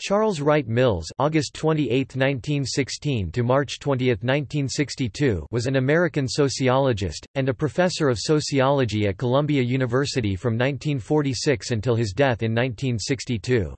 Charles Wright Mills August 28, 1916 to March 20, 1962 was an American sociologist, and a professor of sociology at Columbia University from 1946 until his death in 1962.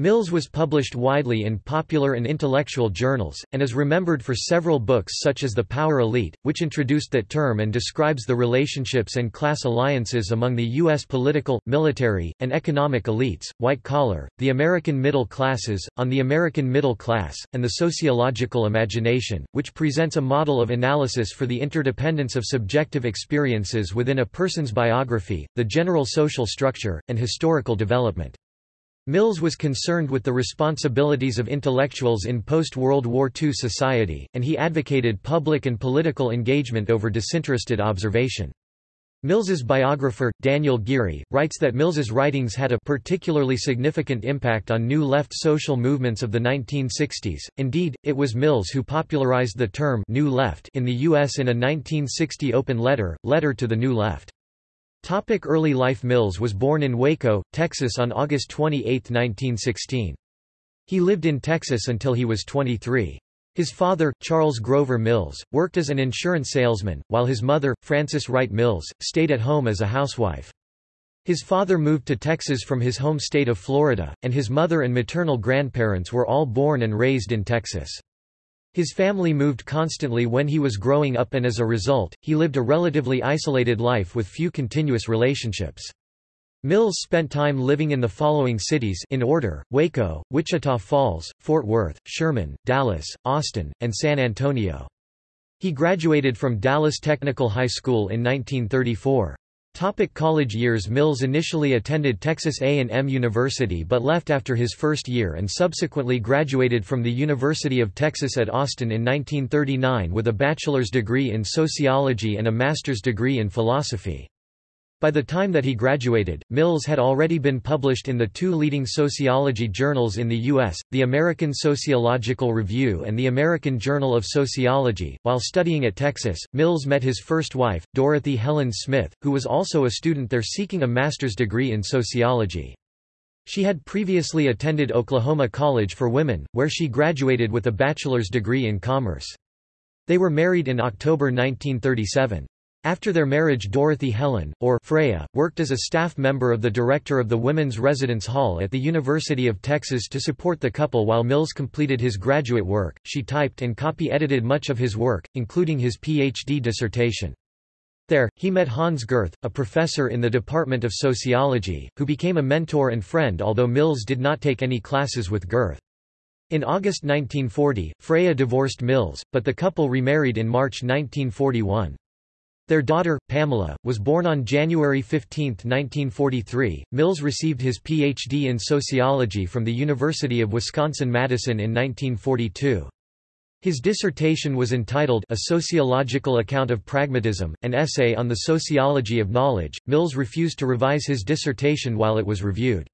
Mills was published widely in popular and intellectual journals, and is remembered for several books such as The Power Elite, which introduced that term and describes the relationships and class alliances among the U.S. political, military, and economic elites, white collar, the American middle classes, on the American middle class, and the sociological imagination, which presents a model of analysis for the interdependence of subjective experiences within a person's biography, the general social structure, and historical development. Mills was concerned with the responsibilities of intellectuals in post-World War II society, and he advocated public and political engagement over disinterested observation. Mills's biographer, Daniel Geary, writes that Mills's writings had a particularly significant impact on New Left social movements of the 1960s. Indeed, it was Mills who popularized the term New Left in the U.S. in a 1960 open letter, Letter to the New Left. Topic early life Mills was born in Waco, Texas on August 28, 1916. He lived in Texas until he was 23. His father, Charles Grover Mills, worked as an insurance salesman, while his mother, Frances Wright Mills, stayed at home as a housewife. His father moved to Texas from his home state of Florida, and his mother and maternal grandparents were all born and raised in Texas. His family moved constantly when he was growing up and as a result, he lived a relatively isolated life with few continuous relationships. Mills spent time living in the following cities in order, Waco, Wichita Falls, Fort Worth, Sherman, Dallas, Austin, and San Antonio. He graduated from Dallas Technical High School in 1934. Topic college years Mills initially attended Texas A&M University but left after his first year and subsequently graduated from the University of Texas at Austin in 1939 with a bachelor's degree in sociology and a master's degree in philosophy. By the time that he graduated, Mills had already been published in the two leading sociology journals in the U.S., the American Sociological Review and the American Journal of Sociology. While studying at Texas, Mills met his first wife, Dorothy Helen Smith, who was also a student there seeking a master's degree in sociology. She had previously attended Oklahoma College for Women, where she graduated with a bachelor's degree in commerce. They were married in October 1937. After their marriage Dorothy Helen, or Freya, worked as a staff member of the director of the Women's Residence Hall at the University of Texas to support the couple while Mills completed his graduate work. She typed and copy-edited much of his work, including his PhD dissertation. There, he met Hans Gerth, a professor in the Department of Sociology, who became a mentor and friend although Mills did not take any classes with Gerth. In August 1940, Freya divorced Mills, but the couple remarried in March 1941. Their daughter, Pamela, was born on January 15, 1943. Mills received his Ph.D. in sociology from the University of Wisconsin-Madison in 1942. His dissertation was entitled A Sociological Account of Pragmatism, an essay on the sociology of knowledge. Mills refused to revise his dissertation while it was reviewed.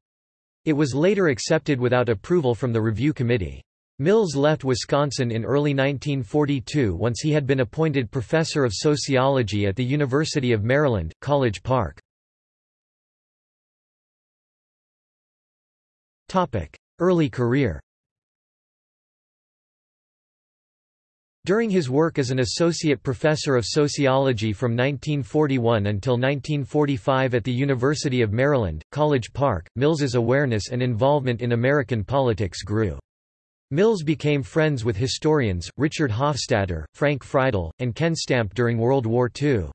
It was later accepted without approval from the review committee. Mills left Wisconsin in early 1942 once he had been appointed professor of sociology at the University of Maryland, College Park. Early career During his work as an associate professor of sociology from 1941 until 1945 at the University of Maryland, College Park, Mills's awareness and involvement in American politics grew. Mills became friends with historians, Richard Hofstadter, Frank Freidel, and Ken Stampp during World War II.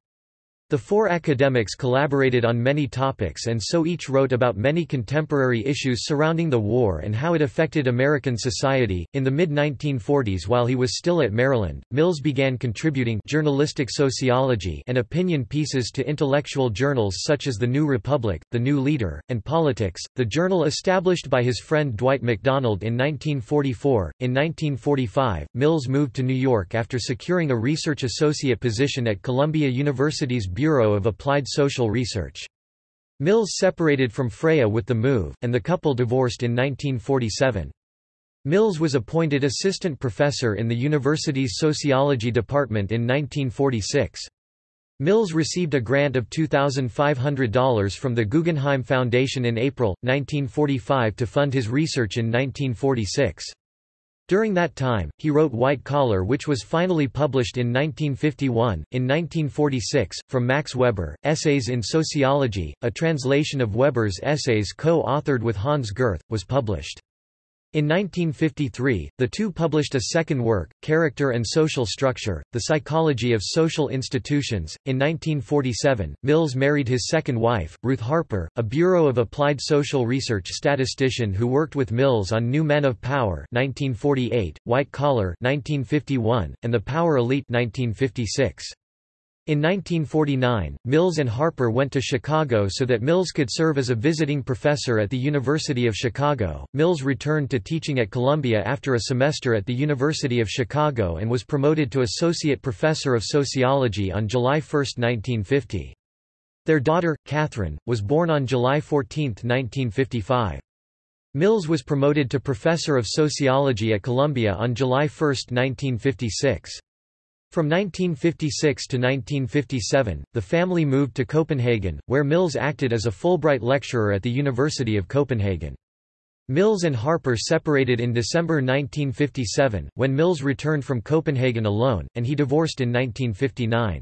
The four academics collaborated on many topics and so each wrote about many contemporary issues surrounding the war and how it affected American society. In the mid 1940s, while he was still at Maryland, Mills began contributing journalistic sociology and opinion pieces to intellectual journals such as The New Republic, The New Leader, and Politics, the journal established by his friend Dwight MacDonald in 1944. In 1945, Mills moved to New York after securing a research associate position at Columbia University's Bureau of Applied Social Research. Mills separated from Freya with the move, and the couple divorced in 1947. Mills was appointed assistant professor in the university's sociology department in 1946. Mills received a grant of $2,500 from the Guggenheim Foundation in April, 1945 to fund his research in 1946. During that time, he wrote White Collar which was finally published in 1951. In 1946, from Max Weber, Essays in Sociology, a translation of Weber's essays co-authored with Hans Gerth, was published. In 1953, the two published a second work, Character and Social Structure, The Psychology of Social Institutions. In 1947, Mills married his second wife, Ruth Harper, a Bureau of Applied Social Research statistician who worked with Mills on New Men of Power 1948, White Collar 1951, and The Power Elite 1956. In 1949, Mills and Harper went to Chicago so that Mills could serve as a visiting professor at the University of Chicago. Mills returned to teaching at Columbia after a semester at the University of Chicago and was promoted to associate professor of sociology on July 1, 1950. Their daughter, Catherine, was born on July 14, 1955. Mills was promoted to professor of sociology at Columbia on July 1, 1956. From 1956 to 1957, the family moved to Copenhagen, where Mills acted as a Fulbright lecturer at the University of Copenhagen. Mills and Harper separated in December 1957, when Mills returned from Copenhagen alone, and he divorced in 1959.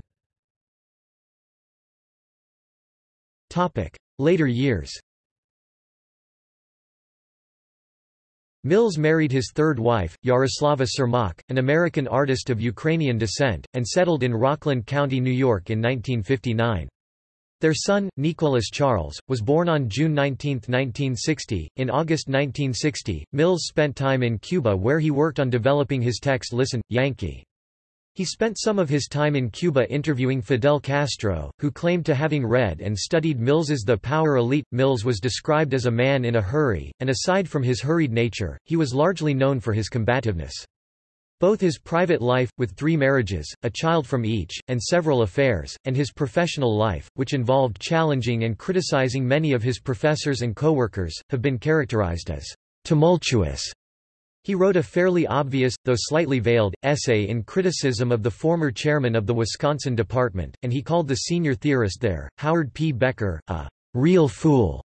Later years Mills married his third wife, Yaroslava Surmach, an American artist of Ukrainian descent, and settled in Rockland County, New York in 1959. Their son, Nicholas Charles, was born on June 19, 1960. In August 1960, Mills spent time in Cuba where he worked on developing his text Listen, Yankee. He spent some of his time in Cuba interviewing Fidel Castro, who claimed to having read and studied Mills's The Power Elite. Mills was described as a man in a hurry, and aside from his hurried nature, he was largely known for his combativeness. Both his private life, with three marriages, a child from each, and several affairs, and his professional life, which involved challenging and criticizing many of his professors and coworkers, have been characterized as tumultuous he wrote a fairly obvious, though slightly veiled, essay in criticism of the former chairman of the Wisconsin department, and he called the senior theorist there, Howard P. Becker, a real fool.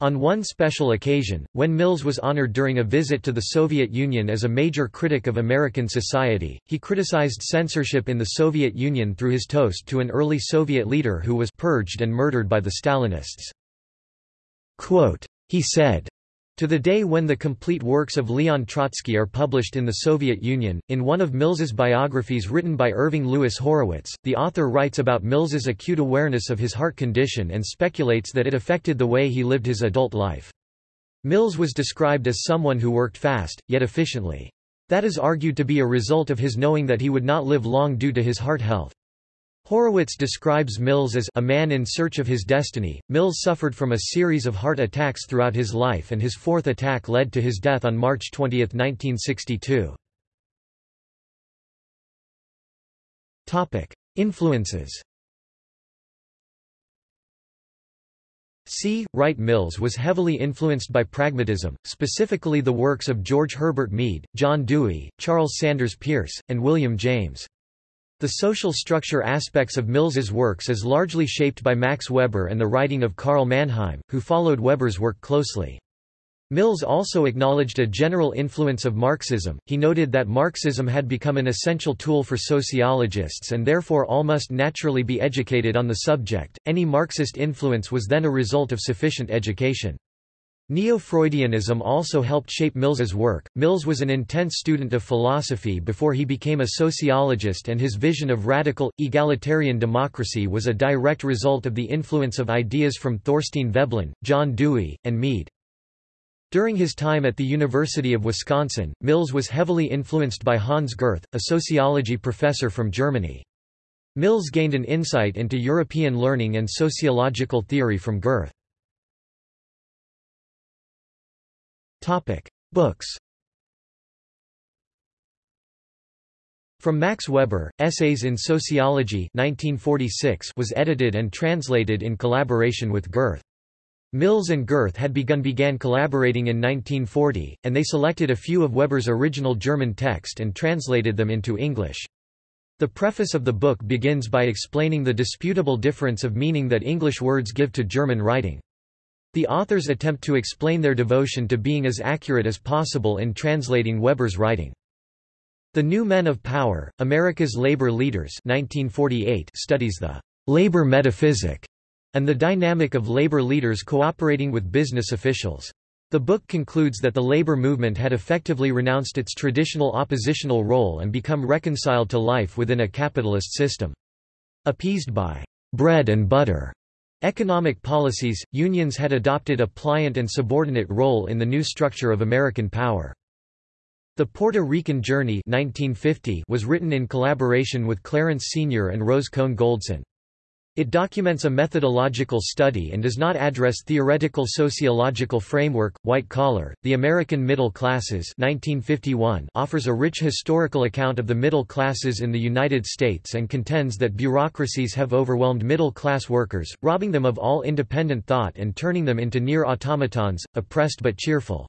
On one special occasion, when Mills was honored during a visit to the Soviet Union as a major critic of American society, he criticized censorship in the Soviet Union through his toast to an early Soviet leader who was purged and murdered by the Stalinists. Quote, he said, to the day when the complete works of Leon Trotsky are published in the Soviet Union, in one of Mills's biographies written by Irving Louis Horowitz, the author writes about Mills's acute awareness of his heart condition and speculates that it affected the way he lived his adult life. Mills was described as someone who worked fast, yet efficiently. That is argued to be a result of his knowing that he would not live long due to his heart health. Horowitz describes Mills as a man in search of his destiny. Mills suffered from a series of heart attacks throughout his life and his fourth attack led to his death on March 20, 1962. Topic: Influences. C. Wright Mills was heavily influenced by pragmatism, specifically the works of George Herbert Mead, John Dewey, Charles Sanders Peirce, and William James. The social structure aspects of Mills's works is largely shaped by Max Weber and the writing of Karl Mannheim, who followed Weber's work closely. Mills also acknowledged a general influence of Marxism. He noted that Marxism had become an essential tool for sociologists and therefore all must naturally be educated on the subject. Any Marxist influence was then a result of sufficient education. Neo-Freudianism also helped shape Mills's work. Mills was an intense student of philosophy before he became a sociologist and his vision of radical, egalitarian democracy was a direct result of the influence of ideas from Thorstein Veblen, John Dewey, and Mead. During his time at the University of Wisconsin, Mills was heavily influenced by Hans Gerth, a sociology professor from Germany. Mills gained an insight into European learning and sociological theory from Gerth. Books. From Max Weber, Essays in Sociology 1946 was edited and translated in collaboration with Gerth. Mills and Gerth had begun began collaborating in 1940, and they selected a few of Weber's original German text and translated them into English. The preface of the book begins by explaining the disputable difference of meaning that English words give to German writing. The authors attempt to explain their devotion to being as accurate as possible in translating Weber's writing. The New Men of Power, America's Labor Leaders 1948 studies the labor metaphysic and the dynamic of labor leaders cooperating with business officials. The book concludes that the labor movement had effectively renounced its traditional oppositional role and become reconciled to life within a capitalist system. Appeased by bread and butter economic policies, unions had adopted a pliant and subordinate role in the new structure of American power. The Puerto Rican Journey 1950 was written in collaboration with Clarence Senior and Rose Kohn Goldsen. It documents a methodological study and does not address theoretical sociological framework. White Collar, The American Middle Classes 1951 offers a rich historical account of the middle classes in the United States and contends that bureaucracies have overwhelmed middle-class workers, robbing them of all independent thought and turning them into near automatons, oppressed but cheerful.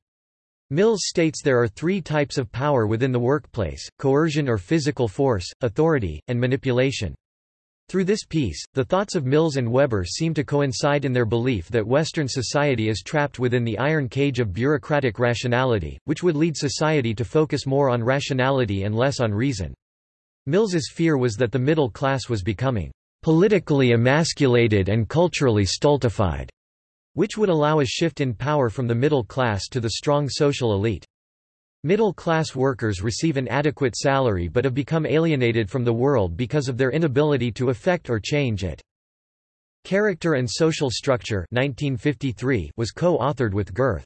Mills states there are three types of power within the workplace, coercion or physical force, authority, and manipulation. Through this piece, the thoughts of Mills and Weber seem to coincide in their belief that Western society is trapped within the iron cage of bureaucratic rationality, which would lead society to focus more on rationality and less on reason. Mills's fear was that the middle class was becoming politically emasculated and culturally stultified, which would allow a shift in power from the middle class to the strong social elite. Middle-class workers receive an adequate salary but have become alienated from the world because of their inability to affect or change it. Character and Social Structure 1953 was co-authored with Gerth.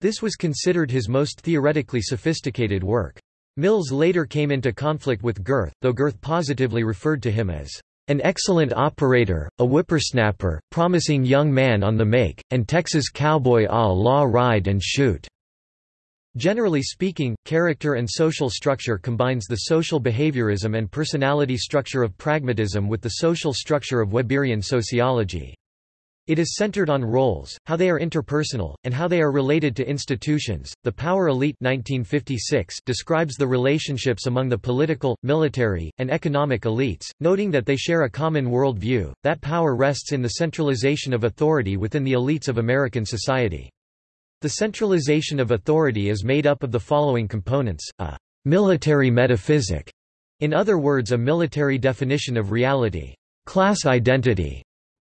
This was considered his most theoretically sophisticated work. Mills later came into conflict with Gerth, though Gerth positively referred to him as an excellent operator, a whippersnapper, promising young man on the make, and Texas cowboy a la ride and shoot. Generally speaking, character and social structure combines the social behaviorism and personality structure of pragmatism with the social structure of Weberian sociology. It is centered on roles, how they are interpersonal, and how they are related to institutions. The Power Elite 1956 describes the relationships among the political, military, and economic elites, noting that they share a common worldview. that power rests in the centralization of authority within the elites of American society. The centralization of authority is made up of the following components, a military metaphysic, in other words a military definition of reality, class identity,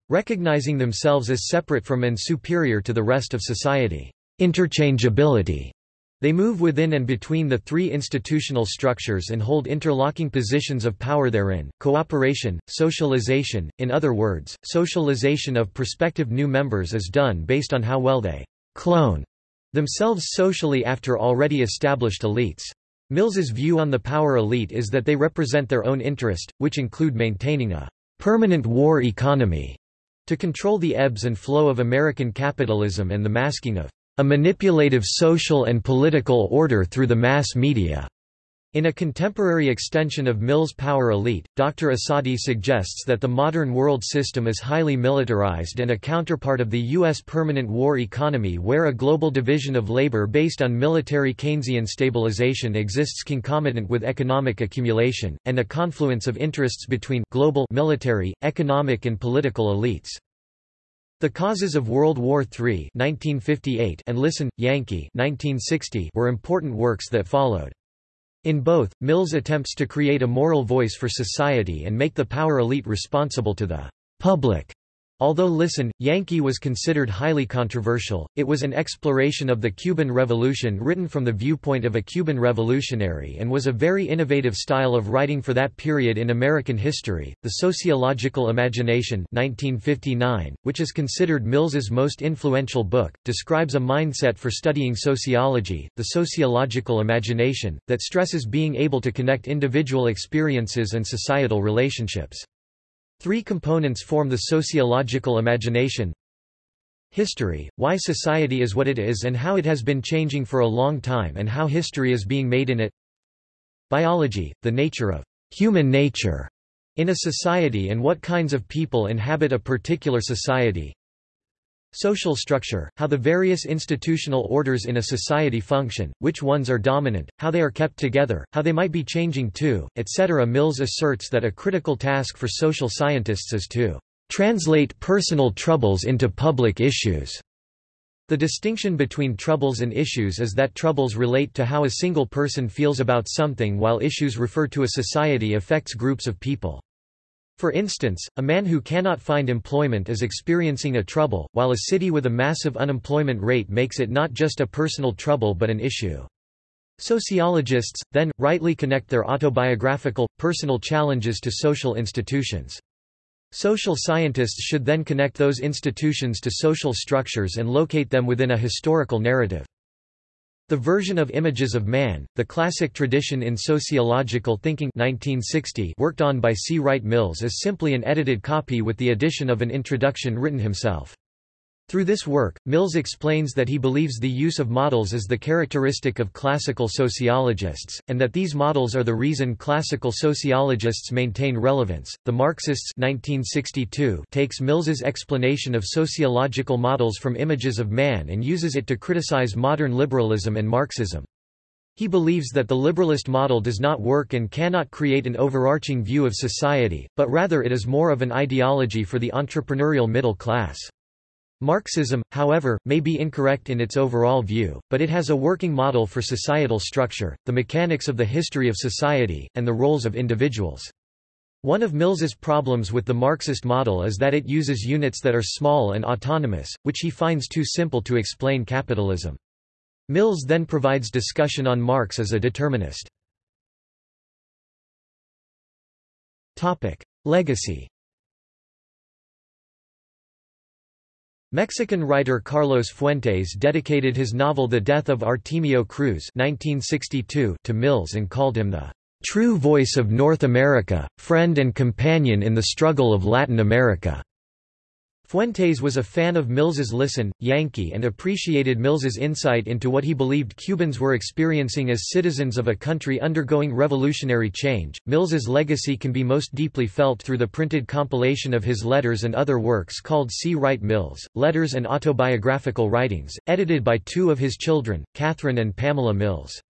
recognizing themselves as separate from and superior to the rest of society, interchangeability, they move within and between the three institutional structures and hold interlocking positions of power therein, cooperation, socialization, in other words, socialization of prospective new members is done based on how well they clone themselves socially after already established elites. Mills's view on the power elite is that they represent their own interest, which include maintaining a permanent war economy to control the ebbs and flow of American capitalism and the masking of a manipulative social and political order through the mass media. In a contemporary extension of Mill's power elite, Dr. Asadi suggests that the modern world system is highly militarized and a counterpart of the U.S. permanent war economy where a global division of labor based on military Keynesian stabilization exists concomitant with economic accumulation, and a confluence of interests between global military, economic and political elites. The Causes of World War III 1958 and Listen, Yankee 1960 were important works that followed. In both, Mills attempts to create a moral voice for society and make the power elite responsible to the public. Although Listen, Yankee was considered highly controversial, it was an exploration of the Cuban Revolution written from the viewpoint of a Cuban revolutionary and was a very innovative style of writing for that period in American history. The Sociological Imagination 1959, which is considered Mills's most influential book, describes a mindset for studying sociology, the sociological imagination, that stresses being able to connect individual experiences and societal relationships. Three components form the sociological imagination. History, why society is what it is and how it has been changing for a long time and how history is being made in it. Biology, the nature of human nature in a society and what kinds of people inhabit a particular society. Social structure, how the various institutional orders in a society function, which ones are dominant, how they are kept together, how they might be changing too, etc. Mills asserts that a critical task for social scientists is to translate personal troubles into public issues. The distinction between troubles and issues is that troubles relate to how a single person feels about something while issues refer to a society affects groups of people. For instance, a man who cannot find employment is experiencing a trouble, while a city with a massive unemployment rate makes it not just a personal trouble but an issue. Sociologists, then, rightly connect their autobiographical, personal challenges to social institutions. Social scientists should then connect those institutions to social structures and locate them within a historical narrative. The version of Images of Man, the classic tradition in sociological thinking 1960 worked on by C. Wright Mills is simply an edited copy with the addition of an introduction written himself. Through this work, Mills explains that he believes the use of models is the characteristic of classical sociologists, and that these models are the reason classical sociologists maintain relevance. The Marxists 1962 takes Mills's explanation of sociological models from images of man and uses it to criticize modern liberalism and Marxism. He believes that the liberalist model does not work and cannot create an overarching view of society, but rather it is more of an ideology for the entrepreneurial middle class. Marxism, however, may be incorrect in its overall view, but it has a working model for societal structure, the mechanics of the history of society, and the roles of individuals. One of Mills's problems with the Marxist model is that it uses units that are small and autonomous, which he finds too simple to explain capitalism. Mills then provides discussion on Marx as a determinist. Legacy Mexican writer Carlos Fuentes dedicated his novel The Death of Artemio Cruz 1962 to Mills and called him the "...true voice of North America, friend and companion in the struggle of Latin America." Fuentes was a fan of Mills's Listen, Yankee and appreciated Mills's insight into what he believed Cubans were experiencing as citizens of a country undergoing revolutionary change. Mills's legacy can be most deeply felt through the printed compilation of his letters and other works called C. Wright Mills, Letters and Autobiographical Writings, edited by two of his children, Catherine and Pamela Mills.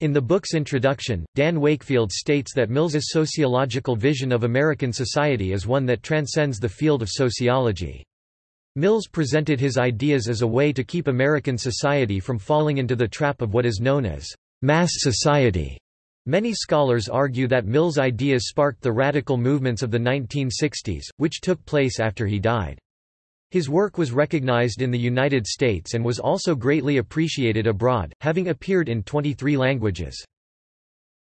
In the book's introduction, Dan Wakefield states that Mills's sociological vision of American society is one that transcends the field of sociology. Mills presented his ideas as a way to keep American society from falling into the trap of what is known as mass society. Many scholars argue that Mills' ideas sparked the radical movements of the 1960s, which took place after he died. His work was recognized in the United States and was also greatly appreciated abroad, having appeared in 23 languages.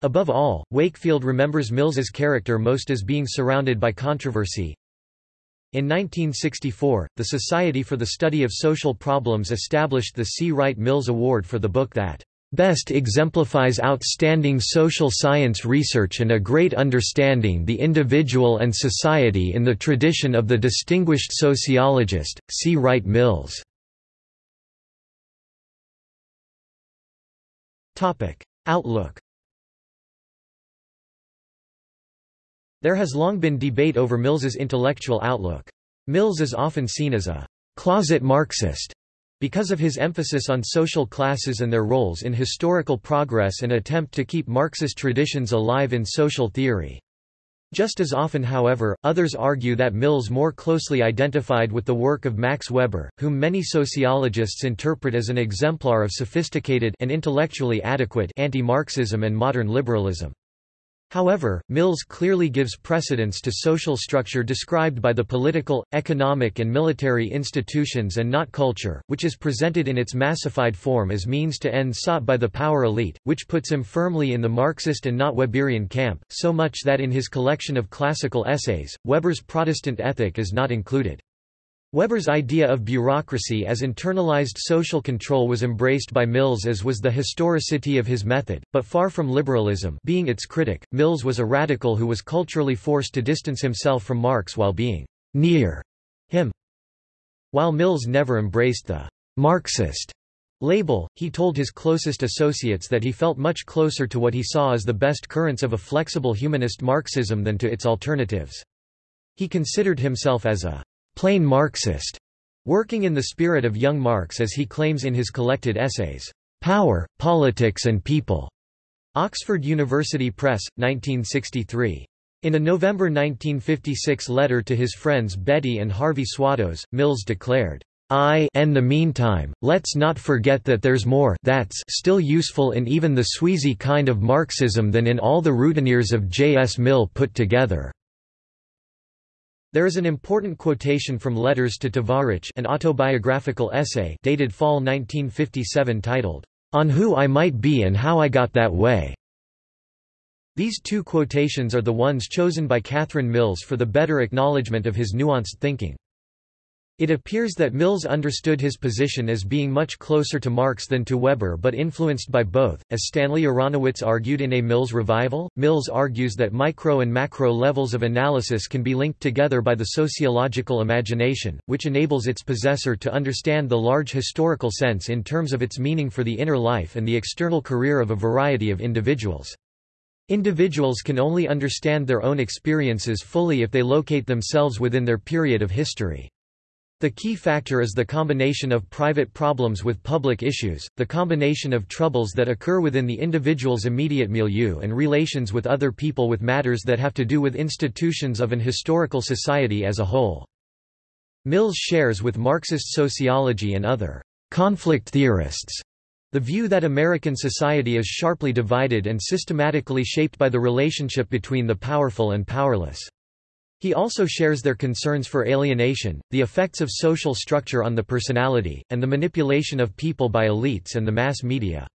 Above all, Wakefield remembers Mills's character most as being surrounded by controversy. In 1964, the Society for the Study of Social Problems established the C. Wright Mills Award for the book that best exemplifies outstanding social science research and a great understanding the individual and society in the tradition of the distinguished sociologist, C. Wright Mills. Outlook There has long been debate over Mills's intellectual outlook. Mills is often seen as a «closet Marxist» Because of his emphasis on social classes and their roles in historical progress and attempt to keep Marxist traditions alive in social theory. Just as often however, others argue that Mills more closely identified with the work of Max Weber, whom many sociologists interpret as an exemplar of sophisticated and intellectually adequate anti-Marxism and modern liberalism. However, Mills clearly gives precedence to social structure described by the political, economic and military institutions and not culture, which is presented in its massified form as means to end sought by the power elite, which puts him firmly in the Marxist and not Weberian camp, so much that in his collection of classical essays, Weber's Protestant ethic is not included. Weber's idea of bureaucracy as internalized social control was embraced by Mills as was the historicity of his method, but far from liberalism being its critic, Mills was a radical who was culturally forced to distance himself from Marx while being «near» him. While Mills never embraced the «Marxist» label, he told his closest associates that he felt much closer to what he saw as the best currents of a flexible humanist Marxism than to its alternatives. He considered himself as a plain Marxist, Working in the spirit of young Marx as he claims in his collected essays, "'Power, Politics and People' Oxford University Press, 1963. In a November 1956 letter to his friends Betty and Harvey Swados, Mills declared, I and the meantime, let's not forget that there's more that's still useful in even the Sweezy kind of Marxism than in all the routineers of J. S. Mill put together. There is an important quotation from Letters to Tovarich an autobiographical essay dated fall 1957 titled, On Who I Might Be and How I Got That Way. These two quotations are the ones chosen by Catherine Mills for the better acknowledgement of his nuanced thinking. It appears that Mills understood his position as being much closer to Marx than to Weber but influenced by both. As Stanley Aronowitz argued in A Mills Revival, Mills argues that micro and macro levels of analysis can be linked together by the sociological imagination, which enables its possessor to understand the large historical sense in terms of its meaning for the inner life and the external career of a variety of individuals. Individuals can only understand their own experiences fully if they locate themselves within their period of history. The key factor is the combination of private problems with public issues, the combination of troubles that occur within the individual's immediate milieu and relations with other people with matters that have to do with institutions of an historical society as a whole. Mills shares with Marxist sociology and other conflict theorists the view that American society is sharply divided and systematically shaped by the relationship between the powerful and powerless. He also shares their concerns for alienation, the effects of social structure on the personality, and the manipulation of people by elites and the mass media.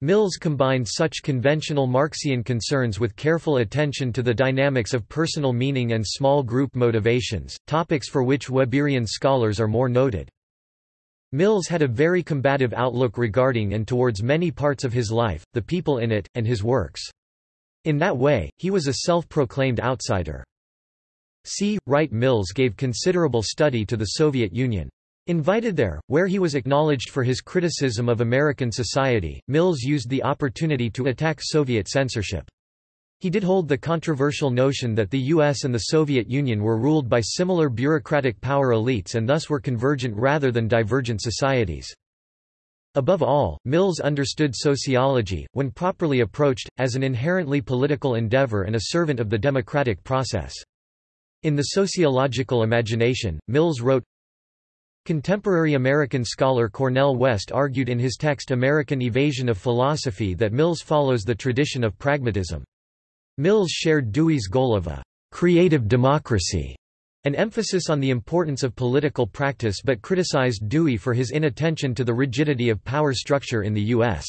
Mills combined such conventional Marxian concerns with careful attention to the dynamics of personal meaning and small group motivations, topics for which Weberian scholars are more noted. Mills had a very combative outlook regarding and towards many parts of his life, the people in it, and his works. In that way, he was a self-proclaimed outsider. C. Wright Mills gave considerable study to the Soviet Union. Invited there, where he was acknowledged for his criticism of American society, Mills used the opportunity to attack Soviet censorship. He did hold the controversial notion that the US and the Soviet Union were ruled by similar bureaucratic power elites and thus were convergent rather than divergent societies. Above all, Mills understood sociology, when properly approached, as an inherently political endeavor and a servant of the democratic process. In the sociological imagination, Mills wrote, Contemporary American scholar Cornel West argued in his text American Evasion of Philosophy that Mills follows the tradition of pragmatism. Mills shared Dewey's goal of a creative democracy, an emphasis on the importance of political practice but criticized Dewey for his inattention to the rigidity of power structure in the U.S.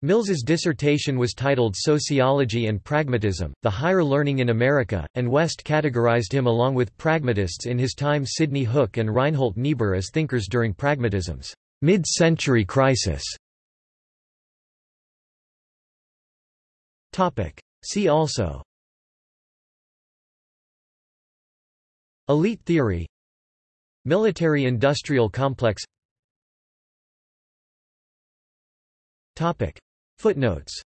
Mills's dissertation was titled Sociology and Pragmatism, The Higher Learning in America, and West categorized him along with pragmatists in his time Sidney Hook and Reinhold Niebuhr as thinkers during pragmatism's mid-century crisis. See also Elite theory Military-industrial complex Topic Footnotes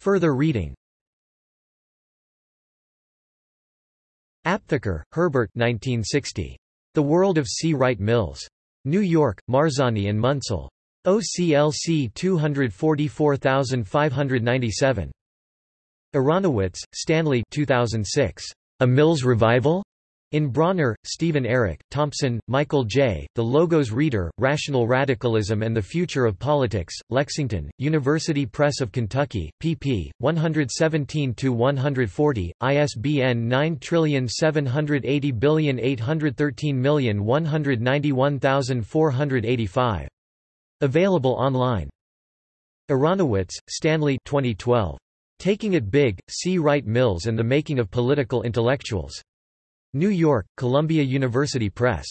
Further reading Aptheker, Herbert 1960. The World of C. Wright Mills. New York, Marzani and Munsell. OCLC 244597. Aronowitz, Stanley 2006. A Mills Revival? In Bronner, Stephen Eric, Thompson, Michael J., The Logos Reader, Rational Radicalism and the Future of Politics, Lexington, University Press of Kentucky, pp. 117-140, ISBN 9780813191485. Available online. Aronowitz, Stanley 2012. Taking It Big, C. Wright Mills and the Making of Political Intellectuals. New York, Columbia University Press.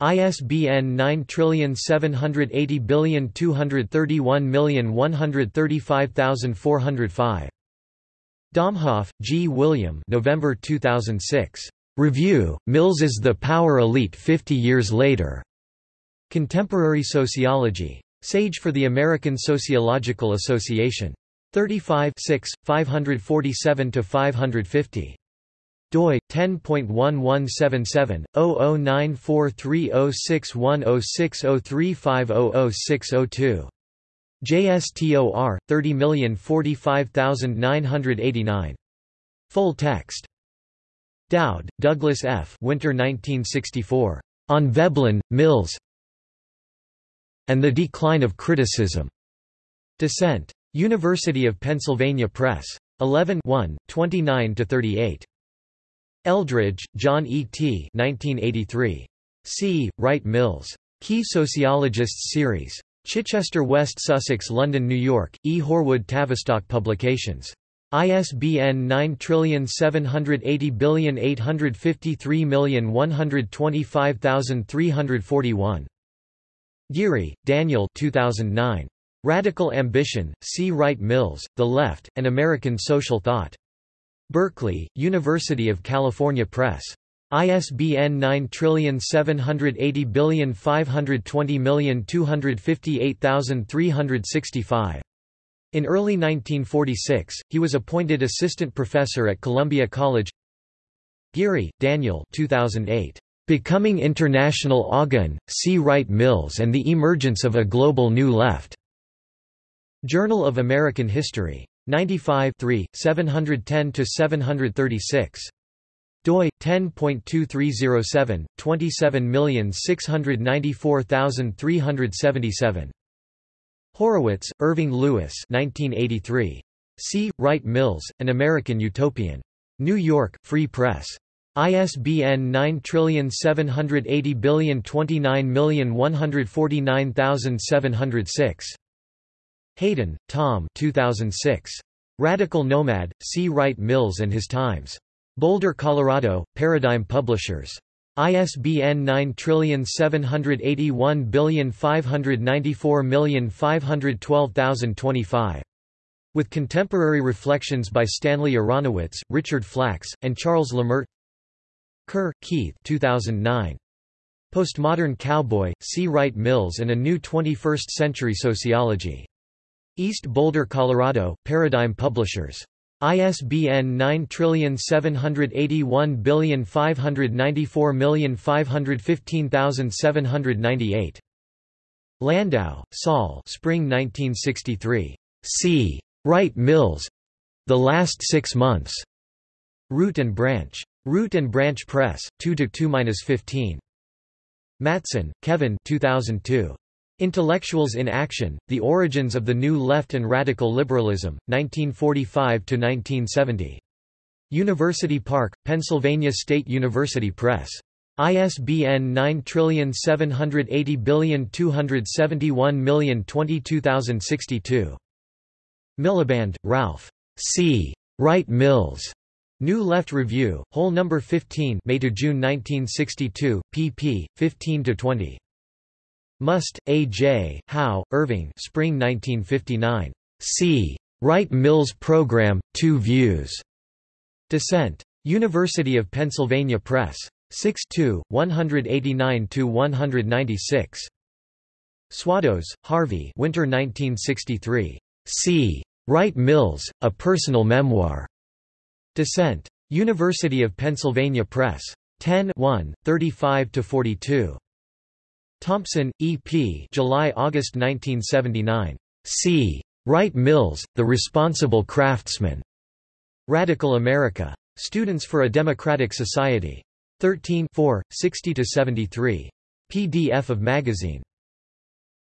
ISBN 9780231135405. Domhoff, G. William November 2006. Review, Mills's The Power Elite 50 Years Later. Contemporary Sociology. Sage for the American Sociological Association. 35 547–550. Doi 10.1177/0094306106035006002 JSTOR 30045989 Full text Dowd, Douglas F. Winter 1964. On Veblen, Mills and the Decline of Criticism. Dissent. University of Pennsylvania Press. 11 29–38. Eldredge, John E. T. 1983. C. Wright Mills. Key Sociologists Series. Chichester West Sussex London New York, E. Horwood Tavistock Publications. ISBN 9780853125341. Geary, Daniel 2009. Radical Ambition, C. Wright Mills, The Left, and American Social Thought. Berkeley, University of California Press. ISBN 9780520258365. In early 1946, he was appointed assistant professor at Columbia College. Geary, Daniel 2008. Becoming International Again, C. Wright Mills and the Emergence of a Global New Left. Journal of American History. 95 710–736. doi 10.2307 27694377 Horowitz, Irving Louis 1983 C. Wright Mills An American Utopian. New York Free Press. ISBN 9780299149706 Hayden, Tom 2006. Radical Nomad, C. Wright Mills and His Times. Boulder, Colorado, Paradigm Publishers. ISBN 9781594512025. With contemporary reflections by Stanley Aronowitz, Richard Flacks, and Charles Lemert Kerr, Keith 2009. Postmodern Cowboy, C. Wright Mills and a New 21st-Century Sociology. East Boulder, Colorado, Paradigm Publishers. ISBN 9781594515798. Landau, Saul Spring 1963. C. Wright Mills. The Last Six Months. Root and Branch. Root and Branch Press, 2–2–15. Mattson, Kevin 2002. Intellectuals in Action, The Origins of the New Left and Radical Liberalism, 1945–1970. University Park, Pennsylvania State University Press. ISBN 9780271022062. Miliband, Ralph. C. Wright Mills. New Left Review, Whole No. 15 May to June 1962, pp. 15–20. Must, A. J., Howe, Irving Spring 1959. C. Wright Mills Program, Two Views. Dissent. University of Pennsylvania Press. 6-2, 189–196. Swados, Harvey Winter 1963. C. Wright Mills, A Personal Memoir. Dissent. University of Pennsylvania Press. 10 1 35–42. Thompson, E. P. July–August 1979. C. Wright Mills, The Responsible Craftsman. Radical America. Students for a Democratic Society. 13 60–73. PDF of magazine.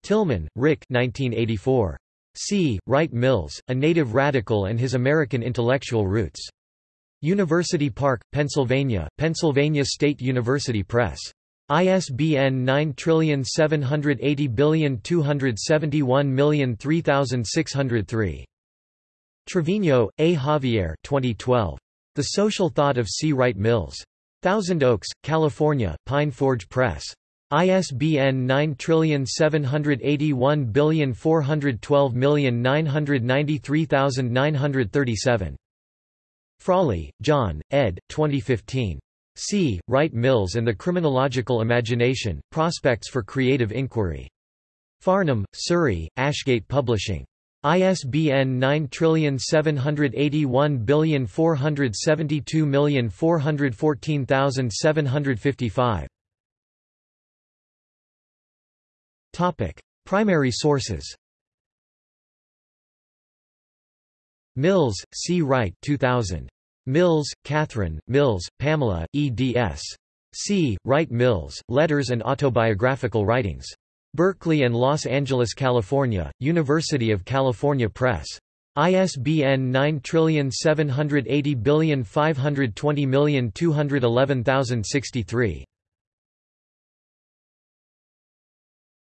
Tilman, Rick 1984. C. Wright Mills, A Native Radical and His American Intellectual Roots. University Park, Pennsylvania, Pennsylvania State University Press. ISBN 9780271003603. Trevino, A. Javier 2012. The Social Thought of C. Wright Mills. Thousand Oaks, California, Pine Forge Press. ISBN 9781412993937. Frawley, John, ed. 2015. C. Wright Mills and the Criminological Imagination, Prospects for Creative Inquiry. Farnham, Surrey, Ashgate Publishing. ISBN 9781472414755. Topic: Primary sources. Mills, C. Wright 2000. Mills, Catherine, Mills, Pamela, eds. C. Wright Mills, Letters and Autobiographical Writings. Berkeley and Los Angeles, California, University of California Press. ISBN 9780520211063.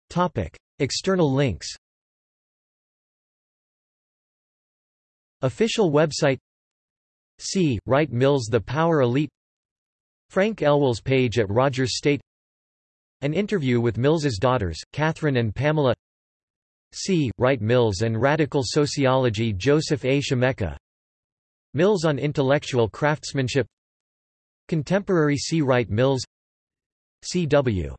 Topic: External links. Official website C. Wright Mills The Power Elite Frank Elwell's page at Rogers State an interview with Mills's daughters, Catherine and Pamela C. Wright Mills and Radical Sociology Joseph A. Scimecca Mills on Intellectual Craftsmanship Contemporary C. Wright Mills C.W.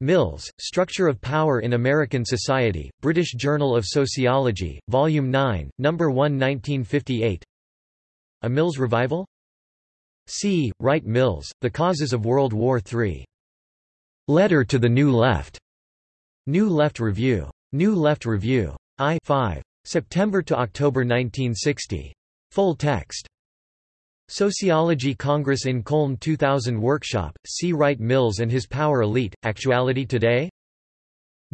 Mills, Structure of Power in American Society, British Journal of Sociology, Volume 9, No. 1 1958 A Mills Revival? C. Wright Mills, The Causes of World War III. Letter to the New Left. New Left Review. New Left Review. I 5. September to October 1960. Full text. Sociology Congress in Köln 2000 Workshop, C. Wright Mills and His Power Elite, Actuality Today?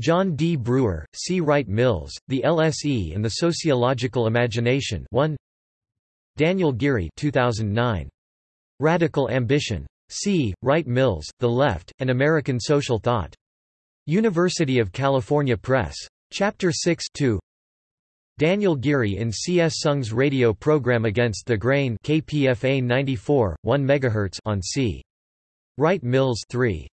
John D. Brewer, C. Wright Mills, The LSE and the Sociological Imagination 1 Daniel Geary 2009. Radical Ambition. C. Wright Mills, The Left, and American Social Thought. University of California Press. Chapter 6 2. Daniel Geary in C. S. Soong's radio program Against the Grain KPFA 94, 1 MHz on C. Wright Mills 3.